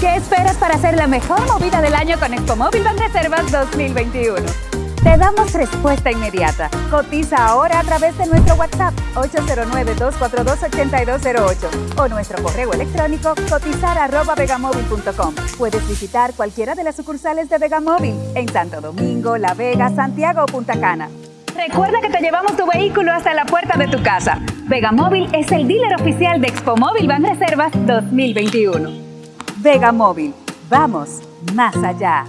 ¿Qué esperas para hacer la mejor movida del año con Expo Móvil Banreservas 2021? Te damos respuesta inmediata. Cotiza ahora a través de nuestro WhatsApp 809-242-8208 o nuestro correo electrónico cotizar.vegamóvil.com. Puedes visitar cualquiera de las sucursales de Vegamóvil en Santo Domingo, La Vega, Santiago o Punta Cana. Recuerda que te llevamos tu vehículo hasta la puerta de tu casa. Vegamóvil es el dealer oficial de Expo Móvil Banreservas 2021. Vegamóvil, vamos más allá.